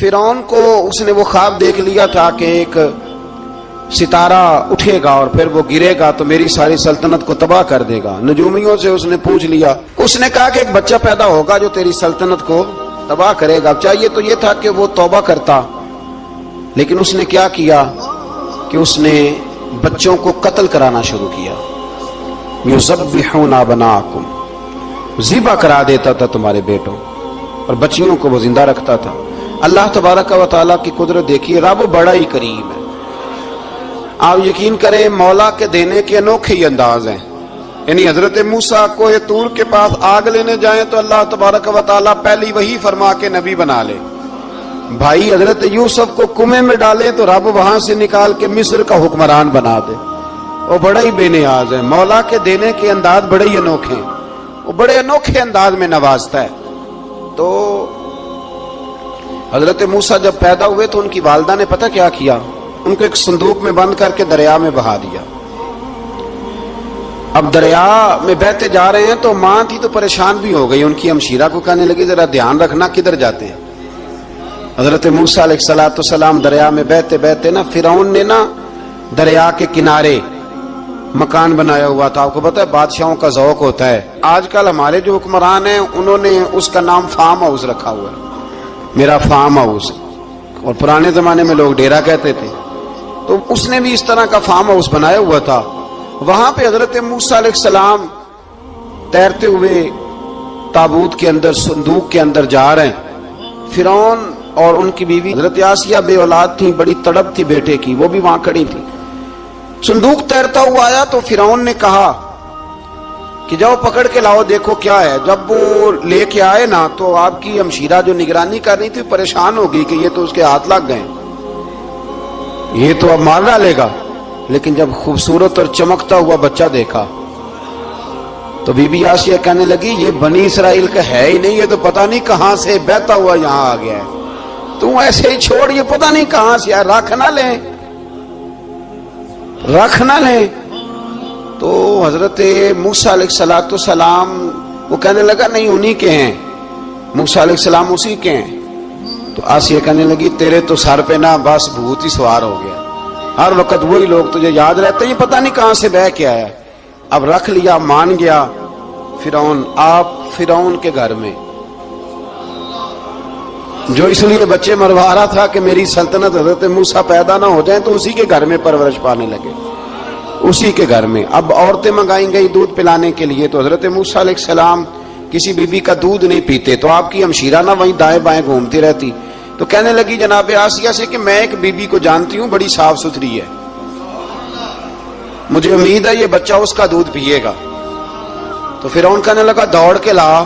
فرعون کو اس نے وہ خواب دیکھ لیا تھا کہ ایک ستارہ اٹھے گا اور پھر وہ گرے گا تو میری ساری سلطنت کو تباہ کر دے گا۔ نجومیوں سے اس نے پوچھ لیا۔ اس نے کہا کہ ایک بچہ پیدا ہوگا جو تیری سلطنت کو تباہ کرے گا۔ چاہیے تو یہ تھا کہ وہ توبہ کرتا۔ لیکن اس نے کیا کیا کہ اس نے بچوں کو قتل کرانا شروع کیا۔ یذبحون بناکم ذبح کرا دیتا تھا تمہارے بیٹوں اور بچیوں کو وہ زندہ رکھتا تھا۔ اللہ تبارک و تعالیٰ کی قدرت دیکھیے، رب بڑا ہی کریم ہے۔ آپ یقین کریں، مولا کے دینے کے انوکھے ہی انداز ہیں۔ یعنی حضرت موسا کو تور کے پاس آگ لینے جائیں تو اللہ تبارک و تعالیٰ پہلی وہی فرما کے نبی بنا لے۔ بھائی، حضرت یوسف کو کنویں میں ڈالے تو رب وہاں سے نکال کے مصر کا حکمران بنا دے۔ وہ بڑا ہی بے نیاز ہے مولا کے دینے کے انداز بڑے ہی انوکھے ہیں۔ وہ بڑے انوکھے انداز میں نوازتا ہے۔ تو حضرت موسا جب پیدا ہوئے تو ان کی والدہ نے پتہ کیا کیا؟ ان کو ایک صندوق میں بند کر کے دریا میں بہا دیا۔ اب دریا میں بہتے جا رہے ہیں تو ماں تھی تو پریشان بھی ہو گئی۔ ان کی ہمشیرہ کو کہنے لگی، ذرا دھیان رکھنا، کدھر جاتے ہیں؟ حضرت موسا علیہ السلاۃ السلام دریا میں بہتے بہتے نا، فرعون نے نا دریا کے کنارے مکان بنایا ہوا تھا۔ آپ کو پتا ہے، بادشاہوں کا ذوق ہوتا ہے۔ آج کل ہمارے جو حکمران ہیں، انہوں نے اس کا نام فارم ہاؤس رکھا ہوا ہے۔ میرا فارم ہاؤس اور پرانے زمانے میں لوگ ڈیرا کہتے تھے۔ تو اس نے بھی اس طرح کا فارم ہاؤس بنایا ہوا تھا۔ وہاں پہ حضرت موسا علیہ السلام تیرتے ہوئے تابوت کے اندر، صندوق کے اندر جا رہے ہیں۔ فرعون اور ان کی بیوی حضرت آسیہ بے اولاد تھی بڑی تڑپ تھی بیٹے کی، وہ بھی وہاں کھڑی تھی صندوق تیرتا ہوا آیا تو فرعون نے کہا کہ جاؤ پکڑ کے لاؤ، دیکھو کیا ہے۔ جب وہ لے کے آئے نا، تو آپ کی ہمشیرہ جو نگرانی کر رہی تھی، پریشان ہو گئی کہ یہ تو اس کے ہاتھ لگ گئے۔ یہ تو اب مار ڈالے گا۔ لیکن جب خوبصورت اور چمکتا ہوا بچہ دیکھا، تو بی بی آسیہ کہنے لگی، یہ بنی اسرائیل کا ہے ہی نہیں، یہ تو پتہ نہیں کہاں سے بہتا ہوا یہاں آ گیا ہے۔ تو ایسے ہی چھوڑ، یہ پتہ نہیں کہاں سے رکھ نہ لیں۔ رکھ نہ لیں۔ تو حضرت موسا علیہ السلاۃ السلام وہ کہنے لگا، نہیں، انہی کے ہیں۔ موسا علیہ السلام اسی کے ہیں۔ تو آسیہ کہنے لگی، تیرے تو سر پہ نا بس بھوت ہی سوار ہو گیا۔ ہر وقت وہی لوگ تجھے یاد رہتے ہیں پتہ نہیں کہاں سے بہ کے آیا۔ اب رکھ لیا، مان گیا، فرعون، آپ فرعون کے گھر میں۔ جو اس لیے بچے مروا رہا تھا کہ میری سلطنت حضرت موسا پیدا نہ ہو جائیں تو اسی کے گھر میں پرورش پانے لگے۔ اسی کے گھر میں۔ اب عورتیں منگائی گئی دودھ پلانے کے لیے تو حضرت موسا علیہ السلام کسی بی بی کا دودھ نہیں پیتے تو آپ کی ہمشیرہ نہ وہیں دائیں بائیں گھومتی رہتی۔ تو کہنے لگی جناب آسیہ سے کہ میں ایک بی بی کو جانتی ہوں، بڑی صاف ستھری ہے۔ مجھے امید ہے یہ بچہ اس کا دودھ پیے گا۔ تو پھر ان کہنے لگا، دوڑ کے لا۔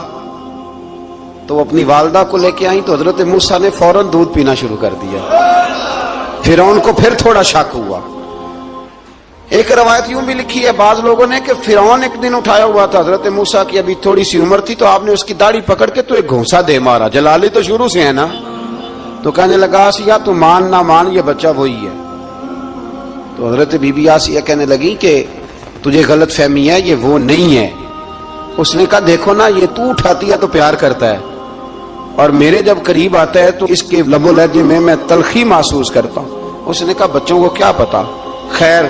تو وہ اپنی والدہ کو لے کے آئی تو حضرت موسا نے فوراً دودھ پینا شروع کر دیا۔ پھر ان کو پھر تھوڑا شک ہوا۔ ایک روایت یوں بھی لکھی ہے، بعض لوگوں نے کہ فرعون ایک دن اٹھایا ہوا تھا، حضرت موسا کی ابھی تھوڑی سی عمر تھی، تو آپ نے اس کی داڑھی پکڑ کے تو ایک گھونسا دے مارا۔ جلالی تو شروع سے ہے نا؟ تو کہنے لگا، آسیہ، تو مان نہ مان، یہ بچہ وہی ہے۔ تو حضرت بی بی آسیہ کہنے لگی کہ تجھے غلط فہمی ہے، یہ وہ نہیں ہے۔ اس نے کہا، دیکھو نا، یہ تو اٹھاتی ہے تو پیار کرتا ہے۔ اور میرے جب قریب آتا ہے، تو اس کے لب و لہجے میں میں تلخی محسوس کرتا ہوں۔ اس نے کہا، بچوں کو کیا پتا؟ خیر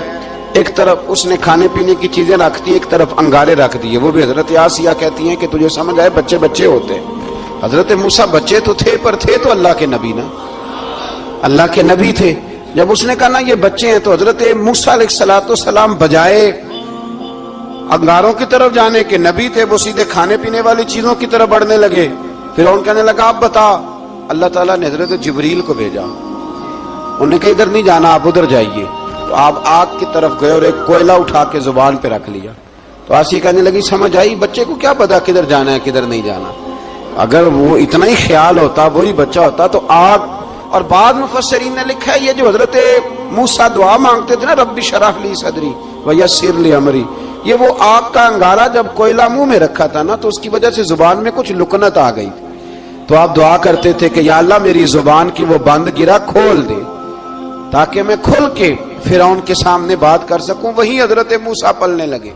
ایک طرف اس نے کھانے پینے کی چیزیں رکھ دی، ایک طرف انگارے رکھ دیے۔ وہ بھی حضرت آسیہ کہتی ہیں کہ تجھے سمجھ آئے بچے بچے ہوتے۔ ہیں حضرت موسا بچے تو تھے، پر تھے تو اللہ کے نبی نا۔ اللہ کے نبی تھے۔ جب اس نے کہا نا، یہ بچے ہیں تو حضرت موسا علیہ السلاۃ السلام بجائے انگاروں کی طرف جانے کے نبی تھے، وہ سیدھے کھانے پینے والی چیزوں کی طرف بڑھنے لگے۔ پھر ان کہنے لگا آپ بتا، اللہ تعالیٰ نے حضرت جبریل کو بھیجا۔ انہوں نے کہا، ادھر نہیں جانا، آپ ادھر جائیے۔ تو آپ آگ کی طرف گئے اور ایک کوئلہ اٹھا کے زبان پہ رکھ لیا۔ تو آسی کہنے لگی، سمجھ آئی بچے کو کیا پتا کدھر جانا ہے، کدھر نہیں جانا۔ اگر وہ اتنا ہی خیال ہوتا، وہی بچہ ہوتا، تو آگ اور بعد مفسرین نے لکھا ہے، یہ جو حضرت موسا دعا مانگتے تھے نا، ربی شرح لی صدری و یسر لی امری، یہ وہ آگ کا انگارہ جب کوئلہ منہ میں رکھا تھا نا، تو اس کی وجہ سے زبان میں کچھ لکنت آ گئی۔ تو آپ دعا کرتے تھے کہ یا اللہ میری زبان کی وہ بند گرا کھول دے، تاکہ میں کھل کے فرعون کے سامنے بات کر سکوں، وہیں حضرت موسا پلنے لگے۔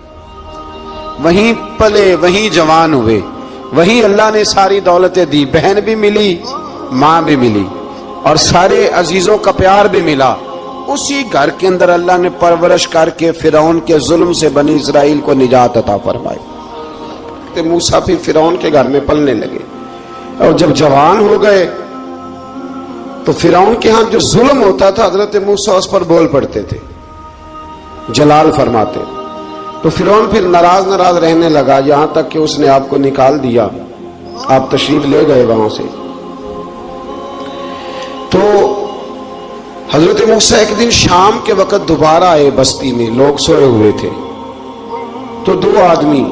وہیں پلے، وہیں جوان ہوئے۔ وہیں اللہ نے ساری دولتیں دی، بہن بھی ملی، ماں بھی ملی، اور سارے عزیزوں کا پیار بھی ملا۔ اسی گھر کے اندر اللہ نے پرورش کر کے فرعون کے ظلم سے بنی اسرائیل کو نجات عطا فرمائی۔ موسا پھر فرعون کے گھر میں پلنے لگے۔ اور جب جوان ہو گئے تو فرعون کے ہاں جو ظلم ہوتا تھا، حضرت موسا اس پر بول پڑتے تھے، جلال فرماتے۔ تو فرعون پھر ناراض ناراض رہنے لگا، یہاں تک کہ اس نے آپ کو نکال دیا۔ آپ تشریف لے گئے وہاں سے۔ تو حضرت موسا ایک دن شام کے وقت دوبارہ آئے بستی میں، لوگ سوئے ہوئے تھے۔ تو دو آدمی،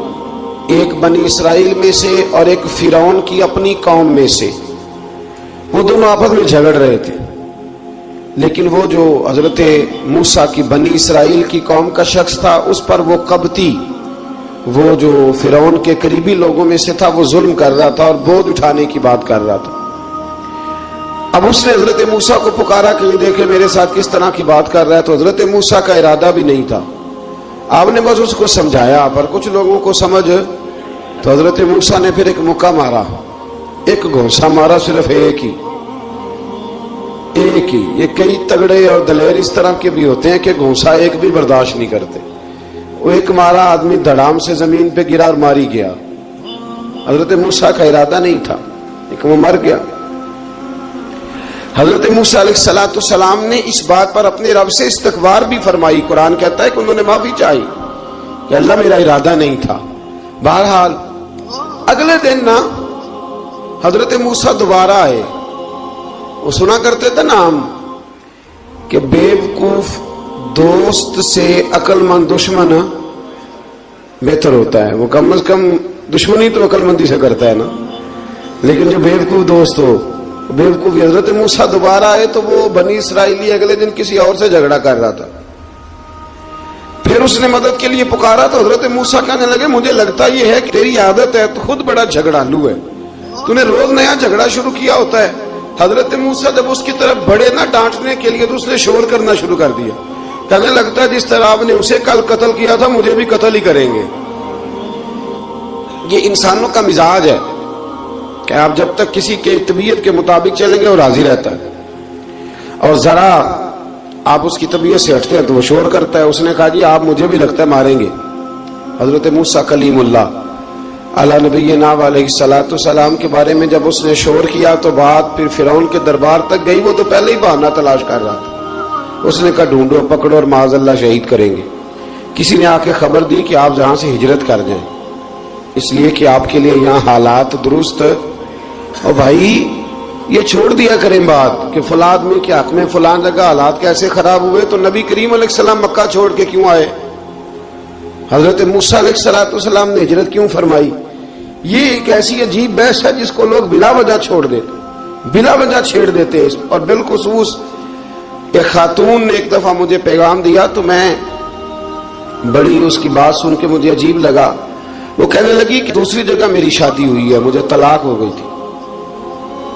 ایک بنی اسرائیل میں سے اور ایک فرعون کی اپنی قوم میں سے۔ وہ دونوں آپس میں جھگڑ رہے تھے۔ لیکن وہ جو حضرت موسا کی بنی اسرائیل کی قوم کا شخص تھا، اس پر وہ کبتی وہ جو فرعون کے قریبی لوگوں میں سے تھا، وہ ظلم کر رہا تھا اور بودھ اٹھانے کی بات کر رہا تھا۔ اب اس نے حضرت موسا کو پکارا کہ دیکھے میرے ساتھ کس طرح کی بات کر رہا ہے۔ تو حضرت موسا کا ارادہ بھی نہیں تھا۔ آپ نے بس اس کو سمجھایا، پر کچھ لوگوں کو سمجھ۔ تو حضرت موسا نے پھر ایک موقع مارا۔ ایک گھوسا مارا صرف ایک ہی۔ ایک ہی۔ یہ کئی تگڑے اور دلیر اس طرح کے بھی ہوتے ہیں کہ گھونسا ایک بھی برداشت نہیں کرتے۔ وہ ایک مارا آدمی دڑام سے زمین پہ گرا اور ماری گیا۔ حضرت موسا کا ارادہ نہیں تھا، لیکن وہ مر گیا۔ حضرت موسا علیہ السلاۃ السلام نے اس بات پر اپنے رب سے استغبار بھی فرمائی۔ قرآن کہتا ہے کہ انہوں نے معافی چاہی۔ کہ اللہ میرا ارادہ نہیں تھا۔ بہرحال، اگلے دن نا حضرت موسا دوبارہ آئے۔ وہ سنا کرتے تھے نا ہم کہ بیوقوف دوست سے عقل مند دشمن بہتر ہوتا ہے۔ وہ کم از کم دشمنی تو عقل مندی سے کرتا ہے نا۔ لیکن جو بیوقوف دوست ہو، بیوقوف حضرت موسا دوبارہ آئے تو وہ بنی اسرائیلی اگلے دن کسی اور سے جھگڑا کر رہا تھا۔ پھر اس نے مدد کے لیے پکارا تو حضرت موسا کہنے لگے، مجھے لگتا یہ ہے کہ تیری عادت ہے، تو خود بڑا جھگڑالو ہے۔ تو نے روز نیا جھگڑا شروع کیا ہوتا ہے۔ حضرت موسا جب اس کی طرف بڑے نہ ڈانٹنے کے لیے تو اس نے شور کرنا شروع کر دیا۔ کہنے لگتا ہے جس طرح آپ نے اسے کل قتل کیا تھا، مجھے بھی قتل ہی کریں گے۔ یہ انسانوں کا مزاج ہے کہ آپ جب تک کسی کے طبیعت کے مطابق چلیں گے، وہ راضی رہتا ہے۔ اور ذرا آپ اس کی طبیعت سے ہٹتے ہیں تو وہ شور کرتا ہے۔ اس نے کہا جی آپ مجھے بھی لگتا ہے ماریں گے۔ حضرت موسا کلیم اللہ۔ اللہ نبی ناب علیہ سلاۃ السلام کے بارے میں جب اس نے شور کیا تو بات پھر فرعون کے دربار تک گئی، وہ تو پہلے ہی بہانا تلاش کر رہا تھا۔ اس نے کہا، ڈھونڈو پکڑو اور معاذ اللہ شہید کریں گے۔ کسی نے آ کے خبر دی کہ آپ جہاں سے ہجرت کر جائیں۔ اس لیے کہ آپ کے لیے یہاں حالات درست اور بھائی، یہ چھوڑ دیا کریں بات کہ فلاں آدمی کے حق میں فلاں جگہ حالات کیسے خراب ہوئے تو نبی کریم علیہ السلام مکہ چھوڑ کے کیوں آئے؟ حضرت علیہ السلاۃ السلام نے ہجرت کیوں فرمائی؟ یہ ایک ایسی عجیب بحث ہے جس کو لوگ بلا وجہ چھوڑ دیتے بلا وجہ چھیڑ دیتے اور بالخصوص ایک خاتون نے ایک دفعہ مجھے پیغام دیا تو میں بڑی اس کی بات سن کے مجھے عجیب لگا۔ وہ کہنے لگی کہ دوسری جگہ میری شادی ہوئی ہے، مجھے طلاق ہو گئی تھی۔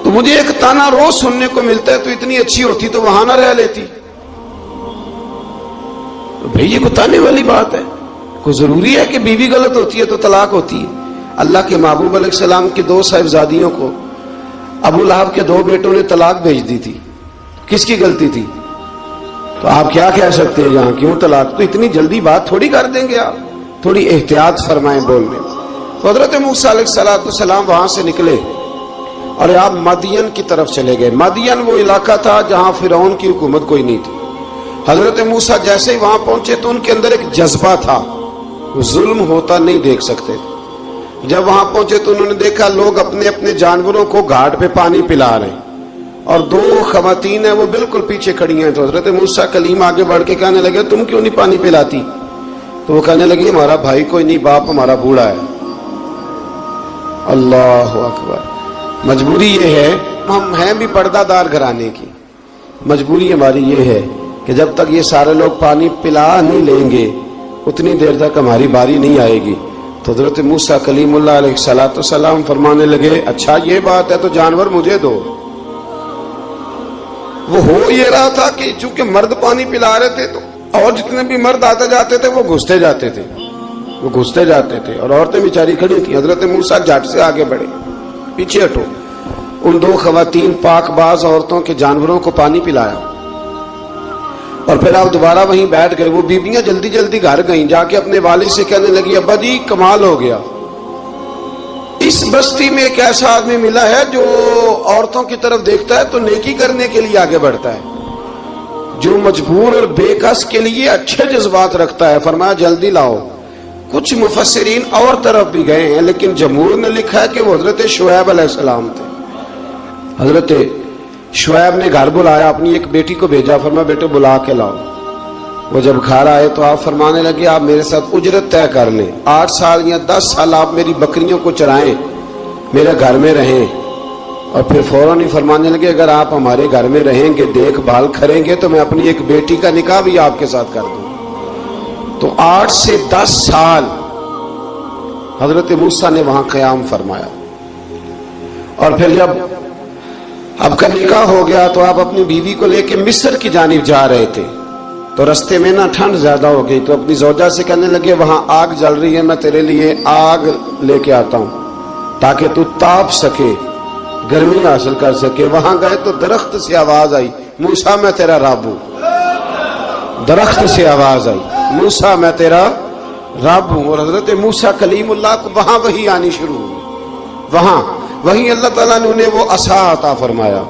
تو مجھے ایک تانا روز سننے کو ملتا ہے تو اتنی اچھی ہوتی تو وہاں نہ رہ لیتی۔ بھائی یہ کو تانے والی بات ہے؟ کوئی ضروری ہے کہ بیوی غلط ہوتی ہے تو طلاق ہوتی ہے۔ اللہ کے محبوب علیہ السلام کی دو صاحبزادیوں کو ابو لہب کے دو بیٹوں نے طلاق بھیج دی تھی۔ کس کی غلطی تھی؟ تو آپ کیا کہہ سکتے ہیں یہاں کیوں طلاق؟ تو اتنی جلدی بات تھوڑی کر دیں گے آپ۔ تھوڑی احتیاط فرمائیں بولنے حضرت علیہ السلام وہاں سے نکلے اور آپ مدین کی طرف چلے گئے۔ مدین وہ علاقہ تھا جہاں فرعون کی حکومت کوئی نہیں تھی۔ حضرت موسا جیسے ہی وہاں پہنچے تو ان کے اندر ایک جذبہ تھا۔ ظلم ہوتا نہیں دیکھ سکتے۔ جب وہاں پہنچے تو انہوں نے دیکھا لوگ اپنے اپنے جانوروں کو گھاٹ پہ پانی پلا رہے ہیں۔ اور دو خواتین ہیں، وہ بالکل پیچھے کھڑی ہیں۔ تو حضرت موسا کلیم آگے بڑھ کے کہنے لگے، تم کیوں نہیں پانی پلاتی؟ تو وہ کہنے لگی، ہمارا بھائی کوئی نہیں، باپ ہمارا بوڑھا ہے۔ اللہ اکبر۔ مجبوری یہ ہے، ہم ہیں بھی پردہ دار گھرانے کی۔ مجبوری ہماری یہ ہے کہ جب تک یہ سارے لوگ پانی پلا نہیں لیں گے اتنی دیر تک ہماری باری نہیں آئے گی۔ تو حضرت موسا کلیم اللہ علیہ سلاۃ السلام فرمانے لگے اچھا یہ بات ہے تو جانور مجھے دو۔ وہ ہو یہ رہا تھا کہ چونکہ مرد پانی پلا رہے تھے تو اور جتنے بھی مرد آتے جاتے تھے وہ گھستے جاتے تھے۔ وہ گھستے جاتے تھے اور عورتیں بیچاری کھڑی تھی حضرت موسا جٹ سے آگے بڑھے، پیچھے ہٹو۔ ان دو خواتین پاک باز عورتوں کے جانوروں کو پانی پلایا۔ اور پھر آپ دوبارہ وہیں بیٹھ گئے، وہ بیبیاں جلدی جلدی گھر گئیں، جا کے اپنے والد سے کہنے لگی، ابا جی کمال ہو گیا۔ اس بستی میں ایک ایسا آدمی ملا ہے جو عورتوں کی طرف دیکھتا ہے تو نیکی کرنے کے لیے آگے بڑھتا ہے۔ جو مجبور اور بے کس کے لیے اچھے جذبات رکھتا ہے، فرمایا، جلدی لاؤ۔ کچھ مفسرین اور طرف بھی گئے ہیں، لیکن جمہور نے لکھا ہے کہ وہ حضرت شعیب علیہ السلام تھے۔ حضرت شعیب نے گھر بلایا، اپنی ایک بیٹی کو بھیجا فرمایا بیٹے بلا کے لاؤ۔ وہ جب گھر آئے تو آپ فرمانے لگے، آپ میرے ساتھ اجرت طے کر لیں۔ آٹھ سال یا دس سال آپ میری بکریوں کو چرائیں، میرے گھر میں رہیں۔ اور پھر فوراً ہی فرمانے لگے، اگر آپ ہمارے گھر میں رہیں گے، دیکھ بھال کریں گے، تو میں اپنی ایک بیٹی کا نکاح بھی آپ کے ساتھ کر دوں۔ تو آٹھ سے دس سال حضرت موسا نے وہاں قیام فرمایا۔ اور پھر جب اب کا نکاح ہو گیا تو آپ اپنی بیوی کو لے کے مصر کی جانب جا رہے تھے۔ تو رستے میں نا ٹھنڈ زیادہ ہو گئی تو اپنی زوجہ سے کہنے لگے، وہاں آگ جل رہی ہے، میں تیرے لیے آگ لے کے آتا ہوں۔ تاکہ تو تاپ سکے، گرمی حاصل کر سکے۔ وہاں گئے تو درخت سے آواز آئی موسا میں تیرا رب ہوں۔ درخت سے آواز آئی موسا میں تیرا رب ہوں۔ اور حضرت موسا کلیم اللہ کو وہاں وہی آنی شروع ہوئی۔ وہاں وہی اللہ تعالیٰ نے انہیں وہ اصا عطا فرمایا،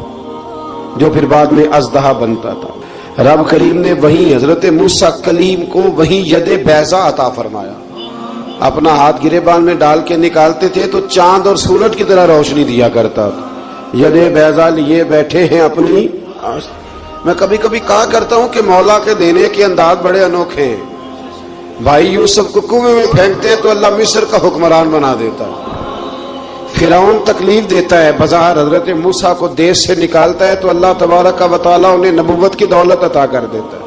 جو پھر بعد میں ازدہا بنتا تھا۔ رب کریم نے وہیں حضرت موسا کلیم کو وہیں ید بیزا عطا فرمایا۔ اپنا ہاتھ گرے بان میں ڈال کے نکالتے تھے تو چاند اور سورج کی طرح روشنی دیا کرتا تھا۔ ید بیزا لیے بیٹھے ہیں اپنی میں کبھی کبھی کہا کرتا ہوں کہ مولا کے دینے کے انداز بڑے انوکھے ہیں۔ بھائی یوسف کو کنویں میں پھینکتے ہیں تو اللہ مصر کا حکمران بنا دیتا ہے۔ فرعون تکلیف دیتا ہے، بظاہر حضرت موسا کو دیش سے نکالتا ہے تو اللہ تبارک کا وطالعہ انہیں نبوت کی دولت عطا کر دیتا ہے۔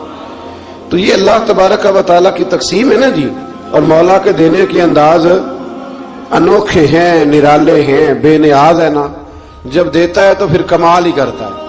تو یہ اللہ تبارک کا وطالعہ کی تقسیم ہے نا جی؟ اور مولا کے دینے کے انداز انوکھے ہیں، نرالے ہیں، بے نیاز ہے نا۔ جب دیتا ہے تو پھر کمال ہی کرتا ہے۔